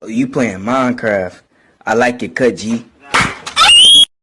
Oh, you playing Minecraft. I like your cut, G.